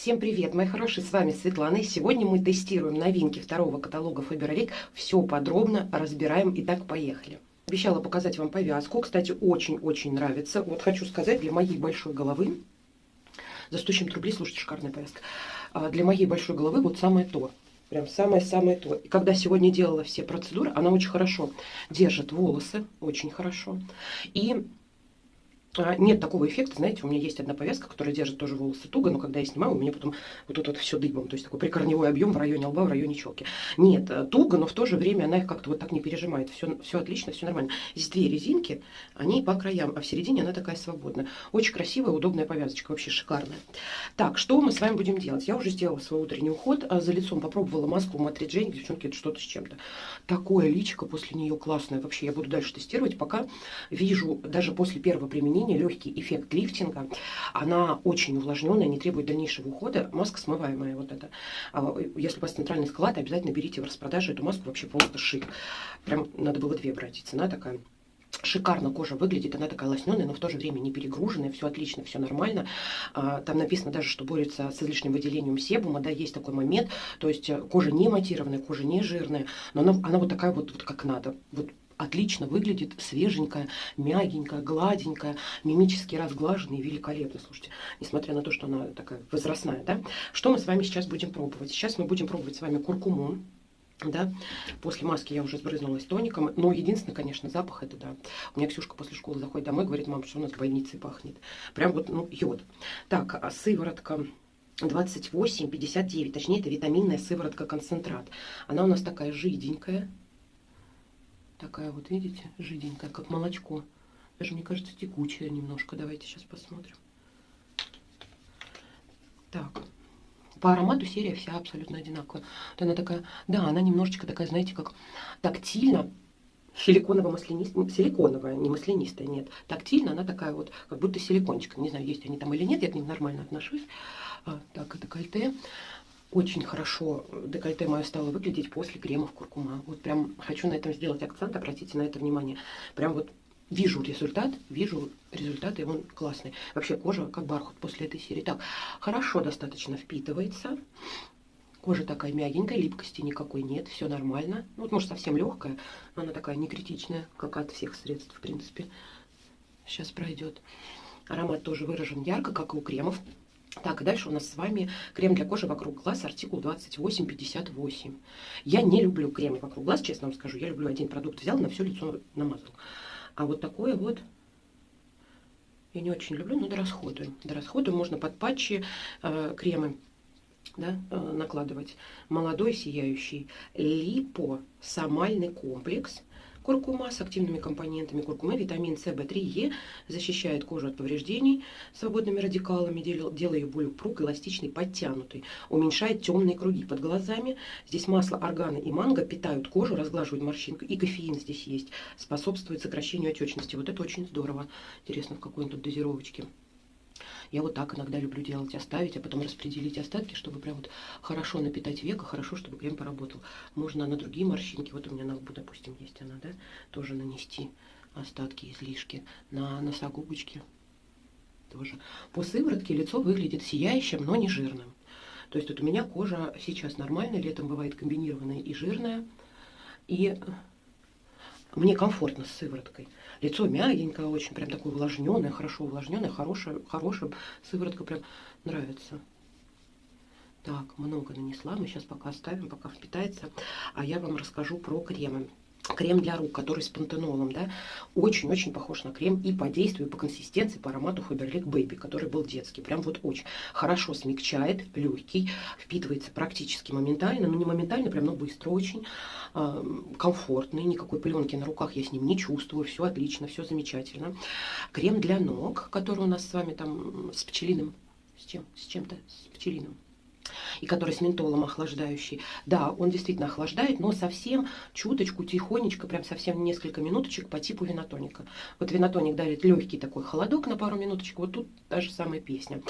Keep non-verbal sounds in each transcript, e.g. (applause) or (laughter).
Всем привет, мои хорошие, с вами Светлана, и сегодня мы тестируем новинки второго каталога Faberlic, все подробно разбираем, итак, поехали. Обещала показать вам повязку, кстати, очень-очень нравится, вот хочу сказать, для моей большой головы, за 100 чем рублей, слушайте, шикарная повязка, а, для моей большой головы вот самое то, Прям самое-самое то. И когда сегодня делала все процедуры, она очень хорошо держит волосы, очень хорошо. И нет такого эффекта, знаете, у меня есть одна повязка, которая держит тоже волосы туго, но когда я снимаю, у меня потом вот тут вот все дыбом, то есть такой прикорневой объем в районе лба, в районе челки. Нет, э, туго, но в то же время она их как-то вот так не пережимает, все, все отлично, все нормально. Здесь две резинки, они по краям, а в середине она такая свободная. Очень красивая, удобная повязочка, вообще шикарная. Так, что мы с вами будем делать? Я уже сделала свой утренний уход, а за лицом попробовала маску Матриджень, девчонки, это что-то с чем-то. Такое личико после нее классное, вообще я буду дальше тестировать, пока вижу даже после первого применения применения, легкий эффект лифтинга. Она очень увлажненная, не требует дальнейшего ухода. Маска смываемая вот эта. А, если у вас центральный склад, обязательно берите в распродаже эту маску, вообще просто шик. Прям надо было две брать, и цена такая. Шикарно кожа выглядит, она такая лосненая, но в то же время не перегруженная, все отлично, все нормально. А, там написано даже, что борется с излишним выделением себума, да, есть такой момент, то есть э, кожа не матированная, кожа не жирная, но она, она вот такая вот, вот как надо, вот отлично выглядит, свеженькая, мягенькая, гладенькая, мимически разглаженная и великолепно. Слушайте, несмотря на то, что она такая возрастная, да. Что мы с вами сейчас будем пробовать? Сейчас мы будем пробовать с вами куркуму. Да, после маски я уже сбрызнулась тоником, но единственный, конечно, запах это, да, у меня Ксюшка после школы заходит домой, говорит, мам, что у нас в больнице пахнет, прям вот, ну, йод. Так, а сыворотка 28,59, точнее, это витаминная сыворотка концентрат, она у нас такая жиденькая, Такая вот, видите, жиденькая, как молочко. Даже, мне кажется, текучая немножко. Давайте сейчас посмотрим. Так. По аромату серия вся абсолютно одинаковая. Вот она такая, да, она немножечко такая, знаете, как тактильно, силиконово-маслянистая, силиконовая, не маслянистая, нет. Тактильно она такая вот, как будто силикончик. Не знаю, есть они там или нет, я к ним нормально отношусь. А, так, это кольте очень хорошо декольте мое стало выглядеть после кремов куркума. Вот прям хочу на этом сделать акцент, обратите на это внимание. Прям вот вижу результат, вижу результат, и он классный. Вообще кожа как бархат после этой серии. Так, хорошо достаточно впитывается. Кожа такая мягенькая, липкости никакой нет, все нормально. Ну, вот, может, совсем легкая, но она такая не критичная, как от всех средств, в принципе. Сейчас пройдет. Аромат тоже выражен ярко, как и у кремов. Так, и дальше у нас с вами крем для кожи вокруг глаз, артикул 2858. Я не люблю кремы вокруг глаз, честно вам скажу. Я люблю один продукт взял, на все лицо намазал. А вот такое вот я не очень люблю, но дорасходую. Дорасходую можно под патчи э, кремы да, э, накладывать. Молодой сияющий липосомальный комплекс – Куркума с активными компонентами куркумы, витамин С, В3, Е защищает кожу от повреждений свободными радикалами, делая ее более упругой, эластичной, подтянутой, уменьшает темные круги под глазами. Здесь масло органа и манго питают кожу, разглаживают морщинку, и кофеин здесь есть, способствует сокращению отечности. Вот это очень здорово. Интересно, в какой он тут дозировочке. Я вот так иногда люблю делать, оставить, а потом распределить остатки, чтобы прям вот хорошо напитать века, хорошо, чтобы крем поработал. Можно на другие морщинки, вот у меня на лбу, допустим, есть она, да, тоже нанести остатки, излишки на носогубочки тоже. По сыворотке лицо выглядит сияющим, но не жирным. То есть вот у меня кожа сейчас нормальная, летом бывает комбинированная и жирная. И мне комфортно с сывороткой. Лицо мягенькое, очень прям такое увлажненное, хорошо увлажненное, хорошая, хорошая сыворотка прям нравится. Так, много нанесла, мы сейчас пока оставим, пока впитается. А я вам расскажу про кремы крем для рук, который с пантенолом, да, очень-очень похож на крем и по действию, и по консистенции, по аромату Faberlic Baby, который был детский. Прям вот очень хорошо смягчает, легкий, впитывается практически моментально, но не моментально, прям, но быстро очень, э, комфортный, никакой пленки на руках я с ним не чувствую, все отлично, все замечательно. Крем для ног, который у нас с вами там с пчелиным, с чем, с чем-то, с пчелиным и который с ментолом охлаждающий. Да, он действительно охлаждает, но совсем чуточку, тихонечко, прям совсем несколько минуточек по типу винотоника. Вот винотоник дарит легкий такой холодок на пару минуточек, вот тут та же самая песня.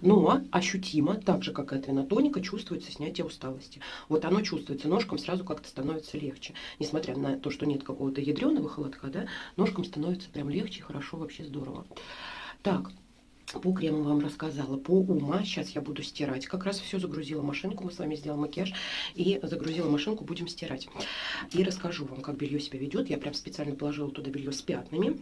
Но ощутимо, так же, как и от винотоника, чувствуется снятие усталости. Вот оно чувствуется ножкам, сразу как-то становится легче. Несмотря на то, что нет какого-то ядреного холодка, да, ножкам становится прям легче, хорошо, вообще здорово. Так, По крему вам рассказала, по ума. Сейчас я буду стирать. Как раз все загрузила машинку. Мы с вами сделаем макияж и загрузила машинку, будем стирать. И расскажу вам, как белье себя ведет. Я прям специально положила туда белье с пятнами.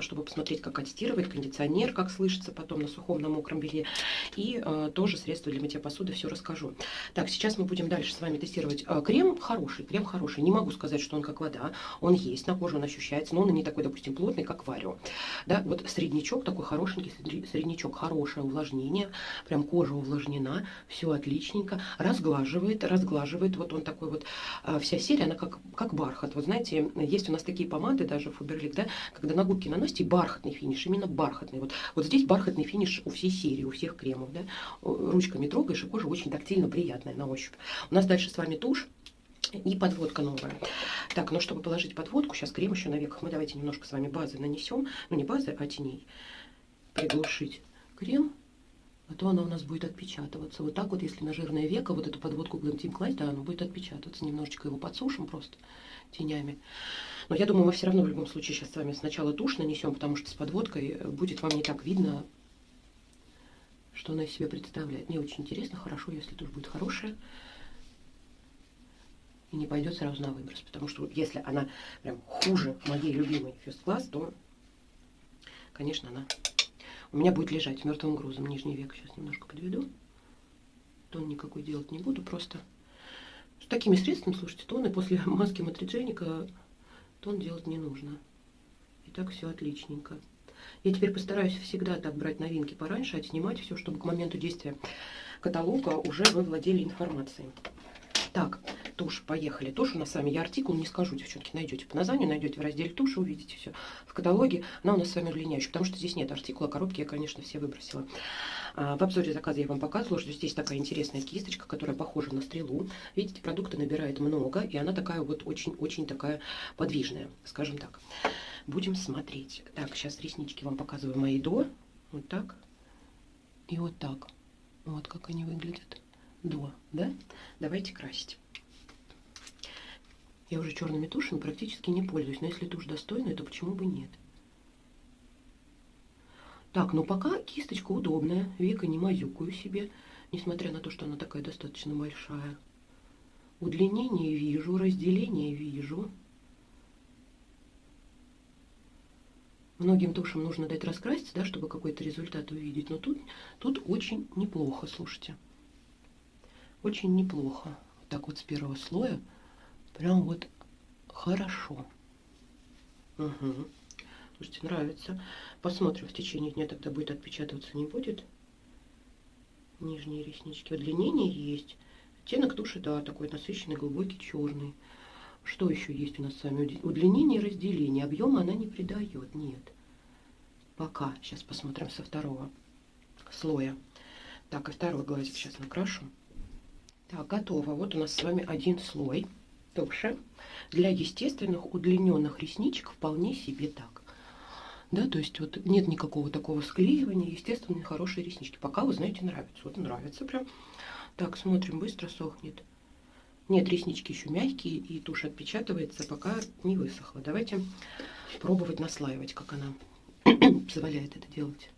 Чтобы посмотреть, как отстирывает, кондиционер, как слышится потом на сухом, на мокром белье. И э, тоже средства для мытья посуды, все расскажу. Так, сейчас мы будем дальше с вами тестировать э, крем. Хороший, крем хороший. Не могу сказать, что он как вода. Он есть, на коже он ощущается, но он не такой, допустим, плотный, как варио. Да, вот среднячок такой хорошенький, среднячок, хорошее увлажнение. Прям кожа увлажнена, все отличненько. Разглаживает, разглаживает. Вот он такой вот, э, вся серия, она как, как бархат. Вот знаете, есть у нас такие помады, даже Фаберлик, да, когда на губки наносите бархатный финиш, именно бархатный. Вот, вот здесь бархатный финиш у всей серии, у всех кремов. Да? Ручками трогаешь, и кожа очень тактильно приятная на ощупь. У нас дальше с вами тушь. И подводка новая. Так, ну чтобы положить подводку, сейчас крем еще на веках. Мы давайте немножко с вами базы нанесем. Ну не базы, а теней. Приглушить крем. А то она у нас будет отпечатываться. Вот так вот, если на жирное веко вот эту подводку Team класть, да, она будет отпечатываться. Немножечко его подсушим просто тенями. Но я думаю, мы все равно в любом случае сейчас с вами сначала тушь нанесем, потому что с подводкой будет вам не так видно, что она из себя представляет. Мне очень интересно, хорошо, если тушь будет хорошая. И не пойдет сразу на выброс. Потому что если она прям хуже моей любимой Class, то, конечно, она у меня будет лежать мертвым грузом. Нижний век сейчас немножко подведу. Тон никакой делать не буду, просто с такими средствами, слушайте, тоны после (laughs) маски матридженика тон делать не нужно. И так все отличненько. Я теперь постараюсь всегда так брать новинки пораньше, отснимать все, чтобы к моменту действия каталога уже вы владели информацией. Так, тушь, поехали. Тушь у нас с вами, я артикул не скажу, девчонки, найдете по названию, найдете в разделе туши, увидите все. В каталоге она у нас с вами удлиняющая, потому что здесь нет артикула, коробки я, конечно, все выбросила. А, в обзоре заказа я вам показывала, что здесь такая интересная кисточка, которая похожа на стрелу. Видите, продукта набирает много, и она такая вот очень-очень такая подвижная, скажем так. Будем смотреть. Так, сейчас реснички вам показываю мои до. Вот так. И вот так. Вот как они выглядят до, да? Давайте красить. Я уже черными тушами практически не пользуюсь, но если тушь достойная, то почему бы нет? Так, ну пока кисточка удобная, века не мазюкаю себе, несмотря на то, что она такая достаточно большая. Удлинение вижу, разделение вижу. Многим тушам нужно дать раскраситься, да, чтобы какой-то результат увидеть. Но тут, тут очень неплохо, слушайте. Очень неплохо. Вот так вот с первого слоя. Прям вот хорошо. Угу. Слушайте, нравится. Посмотрим в течение дня, тогда будет отпечатываться, не будет. Нижние реснички. Удлинение есть. Оттенок туши, да, такой насыщенный, глубокий, черный. Что еще есть у нас с вами? Удлинение разделение. Объема она не придает, нет. Пока. Сейчас посмотрим со второго слоя. Так, и второй глазик сейчас накрашу. Так, готово. Вот у нас с вами один слой туши. Для естественных удлиненных ресничек вполне себе так. Да, то есть вот нет никакого такого склеивания, естественно, хорошие реснички. Пока, вы знаете, нравится. Вот нравится прям. Так, смотрим, быстро сохнет. Нет, реснички еще мягкие, и тушь отпечатывается, пока не высохла. Давайте пробовать наслаивать, как она (clears throat) позволяет это делать.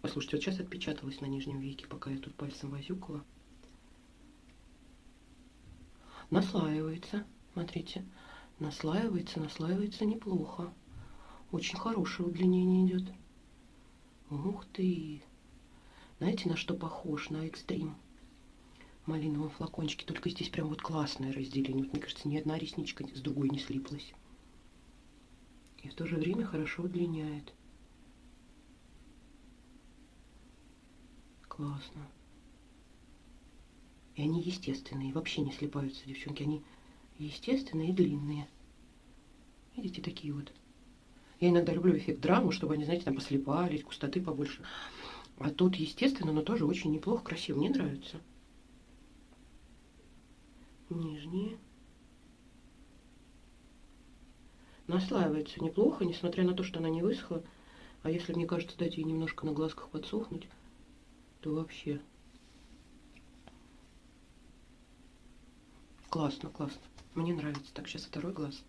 Послушайте, вот сейчас отпечаталась на нижнем веке, пока я тут пальцем возюкала. Наслаивается, смотрите, наслаивается, наслаивается неплохо. Очень хорошее удлинение идет. Ух ты! Знаете, на что похож? На экстрим. Малиновом флакончике. Только здесь прям вот классное разделение. Вот, мне кажется, ни одна ресничка с другой не слиплась. И в то же время хорошо удлиняет. Классно. И они естественные, вообще не слипаются, девчонки. Они естественные и длинные. Видите, такие вот. Я иногда люблю эффект драмы, чтобы они, знаете, там послепались, густоты побольше. А тут, естественно, но тоже очень неплохо, красиво. Мне нравится. Нижние. Наслаивается неплохо, несмотря на то, что она не высохла. А если, мне кажется, дать ей немножко на глазках подсохнуть, то вообще классно, классно. Мне нравится. Так, сейчас второй глаз.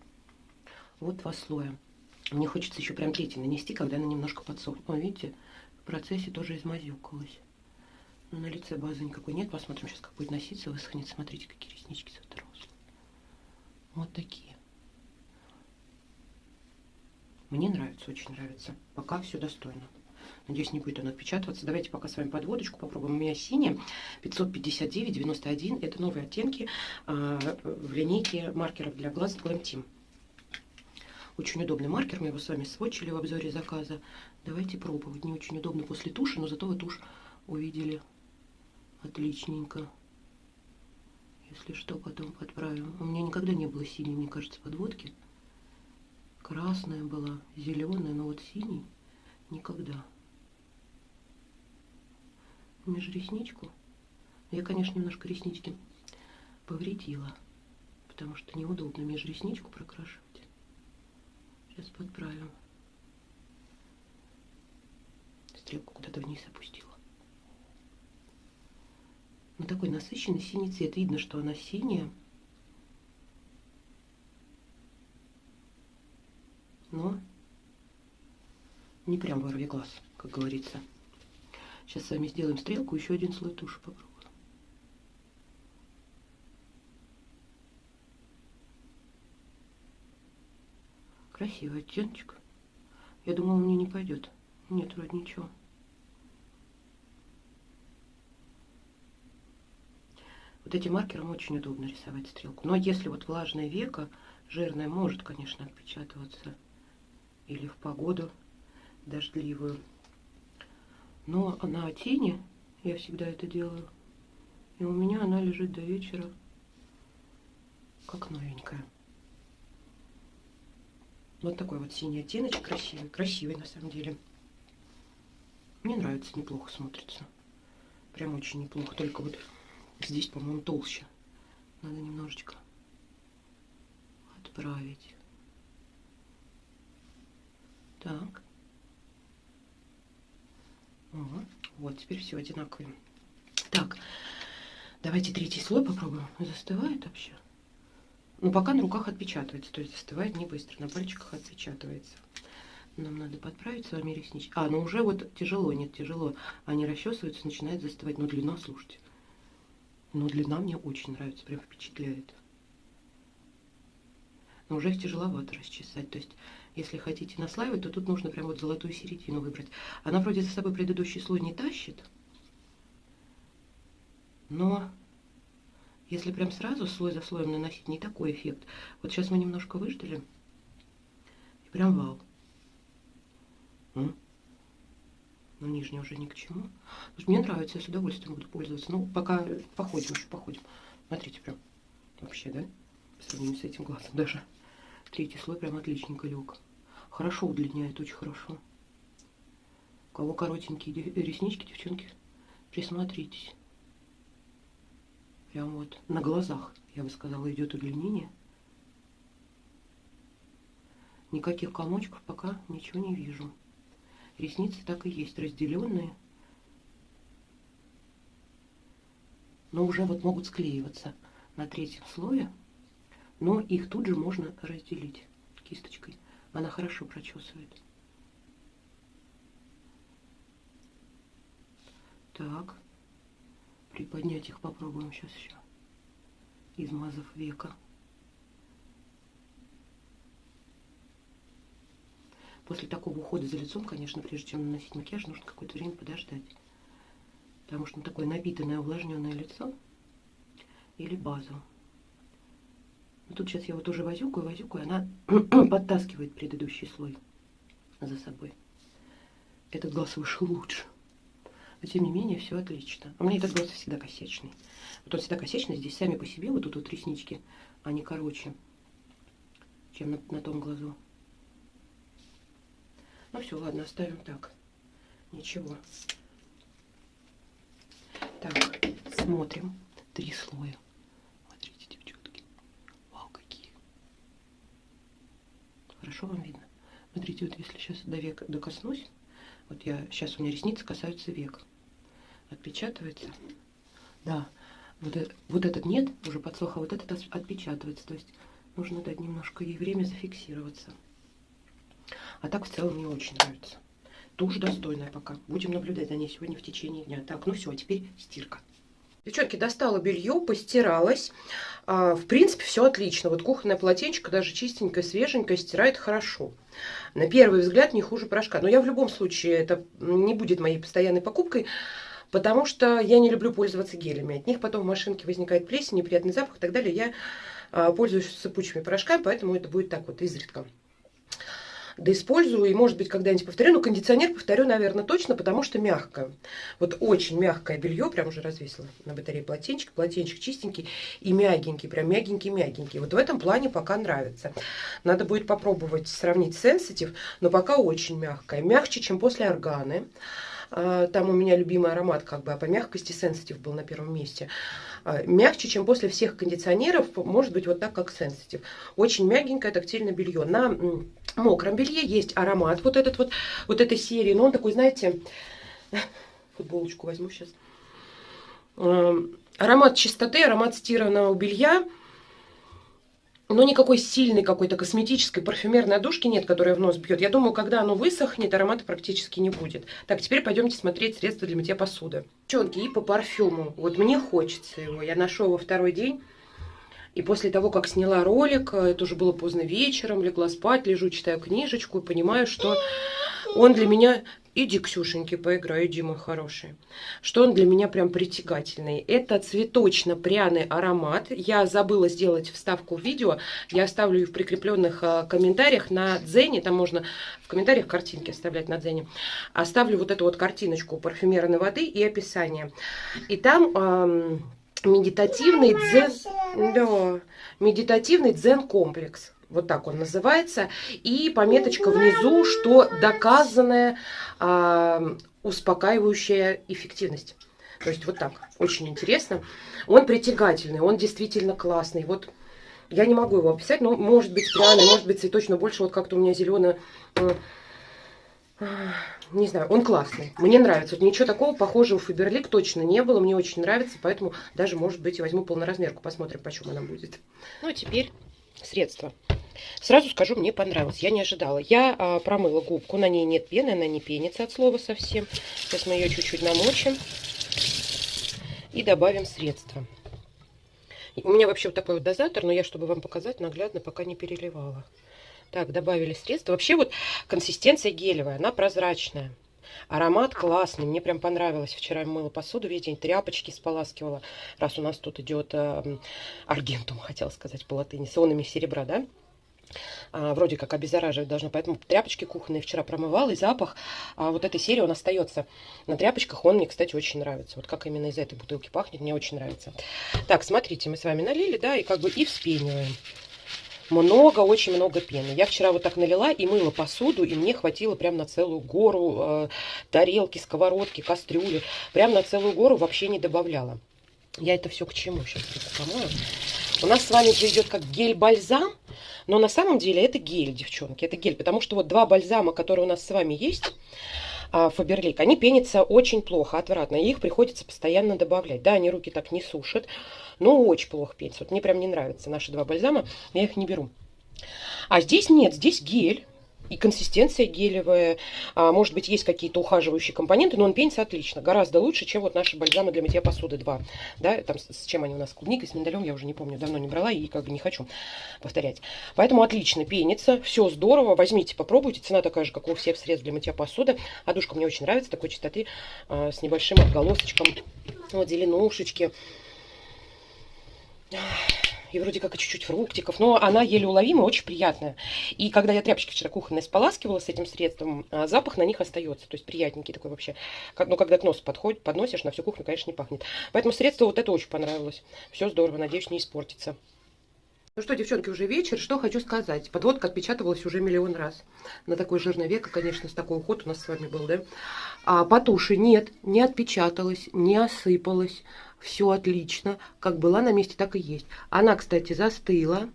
Вот два слоя. Мне хочется еще прям третий нанести, когда она немножко подсохнет. О, видите, в процессе тоже измазюкалась. Но на лице базы никакой нет. Посмотрим сейчас, как будет носиться, высохнет. Смотрите, какие реснички с второго Вот такие. Мне нравится, очень нравится. Пока все достойно. Надеюсь, не будет он отпечатываться. Давайте пока с вами подводочку попробуем. У меня синяя 559-91. Это новые оттенки э, в линейке маркеров для глаз Glam Team. Очень удобный маркер. Мы его с вами сводчили в обзоре заказа. Давайте пробовать. Не очень удобно после туши, но зато вы тушь увидели отличненько. Если что, потом подправим. У меня никогда не было синей, мне кажется, подводки. Красная была, зеленая, но вот синий никогда межресничку. Я, конечно, немножко реснички повредила, потому что неудобно межресничку прокрашивать. Сейчас подправим. Стрелку куда-то вниз опустила. Ну, такой насыщенный синий цвет. Видно, что она синяя. Но не прям ворви глаз, как говорится. Сейчас с вами сделаем стрелку, еще один слой туши попробуем. Красивый оттеночек. Я думала, мне не пойдет. Нет, вроде ничего. Вот этим маркером очень удобно рисовать стрелку. Но если вот влажное веко, жирное может, конечно, отпечатываться. Или в погоду дождливую. Но на тени я всегда это делаю. И у меня она лежит до вечера как новенькая. Вот такой вот синий оттеночек красивый. Красивый на самом деле. Мне нравится, неплохо смотрится. Прям очень неплохо. Только вот здесь, по-моему, толще. Надо немножечко отправить. Так. Вот, теперь все одинаковые. Так, давайте третий слой попробуем. Застывает вообще? Ну, пока на руках отпечатывается, то есть застывает не быстро, на пальчиках отпечатывается. Нам надо подправить с вами реснички. А, ну уже вот тяжело, нет, тяжело. Они расчесываются, начинает застывать. Но длина, слушайте. Но длина мне очень нравится, прям впечатляет. Но уже их тяжеловато расчесать. То есть если хотите наслаивать, то тут нужно прям вот золотую середину выбрать. Она вроде за собой предыдущий слой не тащит. Но если прям сразу слой за слоем наносить, не такой эффект. Вот сейчас мы немножко выждали. И прям вау. Но нижний уже ни к чему. Мне нравится, я с удовольствием буду пользоваться. Ну, пока походим, еще походим. Смотрите, прям вообще, да? По сравнению с этим глазом даже. Третий слой прям отличненько лег. Хорошо удлиняет, очень хорошо. У кого коротенькие реснички, девчонки, присмотритесь. Прям вот на глазах, я бы сказала, идет удлинение. Никаких комочков пока ничего не вижу. Ресницы так и есть, разделенные. Но уже вот могут склеиваться на третьем слое. Но их тут же можно разделить кисточкой. Она хорошо прочесывает. Так. Приподнять их попробуем сейчас еще. Измазав века. После такого ухода за лицом, конечно, прежде чем наносить макияж, нужно какое-то время подождать. Потому что ну, такое напитанное, увлажненное лицо или базу. Тут сейчас я вот уже возюкаю, возюкаю, она (clears throat) подтаскивает предыдущий слой за собой. Этот глаз вышел лучше. Но тем не менее, все отлично. А у меня этот глаз всегда косячный. Вот он всегда косячный, здесь сами по себе, вот тут вот реснички, они короче, чем на, на том глазу. Ну все, ладно, оставим так. Ничего. Так, смотрим. Три слоя. Хорошо вам видно? Смотрите, вот если сейчас до века докоснусь, вот я, сейчас у меня ресницы касаются век. Отпечатывается. Да, вот, это, вот этот нет, уже подсох, а вот этот отпечатывается. То есть нужно дать немножко ей время зафиксироваться. А так в целом мне очень нравится. Тоже достойная пока. Будем наблюдать за ней сегодня в течение дня. Так, ну все, а теперь стирка. Девчонки, достала белье, постиралась. А, в принципе, все отлично. Вот кухонное полотенчико даже чистенькое, свеженькое, стирает хорошо. На первый взгляд не хуже порошка. Но я в любом случае, это не будет моей постоянной покупкой, потому что я не люблю пользоваться гелями. От них потом в машинке возникает плесень, неприятный запах и так далее. Я а, пользуюсь сыпучими порошками, поэтому это будет так вот изредка да использую, и, может быть, когда-нибудь повторю. Но кондиционер повторю, наверное, точно, потому что мягкое. Вот очень мягкое белье, прям уже развесила на батарее полотенчик. Полотенчик чистенький и мягенький, прям мягенький-мягенький. Вот в этом плане пока нравится. Надо будет попробовать сравнить с Sensitive, но пока очень мягкое. Мягче, чем после органы. А, там у меня любимый аромат, как бы, а по мягкости Sensitive был на первом месте. А, мягче, чем после всех кондиционеров, может быть, вот так, как Sensitive. Очень мягенькое тактильное белье. На мокром белье есть аромат вот этот вот, вот этой серии, но он такой, знаете, футболочку возьму сейчас. Аромат чистоты, аромат стиранного белья, но никакой сильной какой-то косметической парфюмерной одушки нет, которая в нос бьет. Я думаю, когда оно высохнет, аромата практически не будет. Так, теперь пойдемте смотреть средства для мытья посуды. Девчонки, и по парфюму. Вот мне хочется его. Я ношу его второй день. И после того, как сняла ролик, э, это уже было поздно вечером, легла спать, лежу, читаю книжечку и понимаю, что он для меня... Иди, Ксюшеньки, поиграй, иди, мой хороший. Что он для меня прям притягательный. Это цветочно-пряный аромат. Я забыла сделать вставку в видео. Я оставлю ее в прикрепленных э, комментариях на Дзене. Там можно в комментариях картинки оставлять на Дзене. Оставлю вот эту вот картиночку парфюмерной воды и описание. И там... Эм, медитативный дзен, да, медитативный дзен-комплекс. Вот так он называется. И пометочка внизу, что доказанная э, успокаивающая эффективность. То есть вот так. Очень интересно. Он притягательный, он действительно классный. Вот я не могу его описать, но может быть пряный, может быть цветочно больше. Вот как-то у меня зеленый... не знаю, он классный. Мне нравится. Вот ничего такого похожего в Фаберлик точно не было. Мне очень нравится, поэтому даже, может быть, возьму полноразмерку. Посмотрим, почем она будет. Ну, а теперь средства. Сразу скажу, мне понравилось. Я не ожидала. Я а, промыла губку. На ней нет пены, она не пенится от слова совсем. Сейчас мы ее чуть-чуть намочим. И добавим средства. У меня вообще вот такой вот дозатор, но я, чтобы вам показать, наглядно пока не переливала. Так, добавили средства. Вообще вот консистенция гелевая, она прозрачная. Аромат классный, мне прям понравилось. Вчера я мыла посуду, весь день тряпочки споласкивала. Раз у нас тут идет э, аргентум, хотела сказать по латыни, с ионами серебра, да? А, вроде как обеззараживать должно. Поэтому тряпочки кухонные вчера промывала, и запах а, вот этой серии, он остается на тряпочках. Он мне, кстати, очень нравится. Вот как именно из этой бутылки пахнет, мне очень нравится. Так, смотрите, мы с вами налили, да, и как бы и вспениваем много, очень много пены. Я вчера вот так налила и мыла посуду, и мне хватило прям на целую гору э, тарелки, сковородки, кастрюли. Прям на целую гору вообще не добавляла. Я это все к чему сейчас помою. У нас с вами же идет как гель-бальзам, но на самом деле это гель, девчонки, это гель, потому что вот два бальзама, которые у нас с вами есть, Фаберлик, они пенятся очень плохо, отвратно, их приходится постоянно добавлять. Да, они руки так не сушат, но очень плохо пенятся. Вот мне прям не нравятся наши два бальзама, я их не беру. А здесь нет, здесь гель, и консистенция гелевая, а, может быть, есть какие-то ухаживающие компоненты, но он пенится отлично, гораздо лучше, чем вот наши бальзамы для мытья посуды 2. Да, там с чем они у нас, клубникой, с миндалем, я уже не помню, давно не брала и как бы не хочу повторять. Поэтому отлично пенится, все здорово, возьмите, попробуйте, цена такая же, как у всех средств для мытья посуды. Одушка мне очень нравится, такой чистоты, а, с небольшим отголосочком, вот зеленушечки и вроде как и чуть-чуть фруктиков, но она еле уловимая, очень приятная. И когда я тряпочки вчера кухонные споласкивала с этим средством, а, запах на них остается, то есть приятненький такой вообще. Но когда к носу подходит, подносишь, на всю кухню, конечно, не пахнет. Поэтому средство вот это очень понравилось. Все здорово, надеюсь, не испортится. Ну что, девчонки, уже вечер. Что хочу сказать. Подводка отпечатывалась уже миллион раз. На такой жирной веко, конечно, с такой уход у нас с вами был, да? А по нет, не отпечаталась, не осыпалась все отлично. Как была на месте, так и есть. Она, кстати, застыла.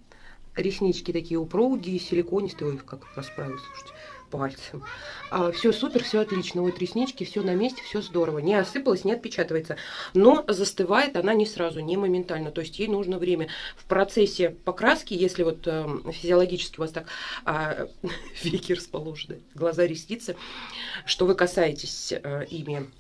Реснички такие упругие, силиконистые. Ой, как расправилась, слушайте. пальцем. А, все супер, все отлично. Вот реснички, все на месте, все здорово. Не осыпалась, не отпечатывается. Но застывает она не сразу, не моментально. То есть ей нужно время. В процессе покраски, если вот э, физиологически у вас так э, (laughs) веки расположены, глаза, ресницы, что вы касаетесь э, ими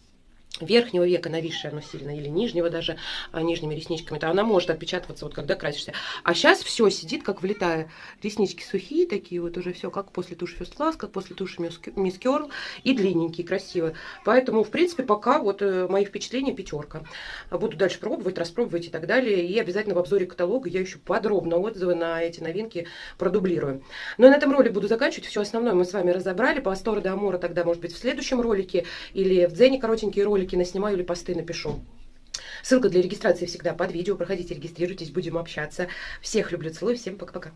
верхнего века нависшее оно сильно, или нижнего даже, а, нижними ресничками, то она может отпечатываться, вот когда красишься. А сейчас все сидит, как влетая. Реснички сухие такие, вот уже все, как после туши First Class, как после туши Miss Curl, и длинненькие, красивые. Поэтому, в принципе, пока вот э, мои впечатления пятерка. Буду дальше пробовать, распробовать и так далее. И обязательно в обзоре каталога я еще подробно отзывы на эти новинки продублирую. Ну и на этом ролик буду заканчивать. Все основное мы с вами разобрали. По Астора до Амора тогда, может быть, в следующем ролике или в Дзене коротенькие ролики ролики наснимаю или посты напишу. Ссылка для регистрации всегда под видео. Проходите, регистрируйтесь, будем общаться. Всех люблю, целую, всем пока-пока.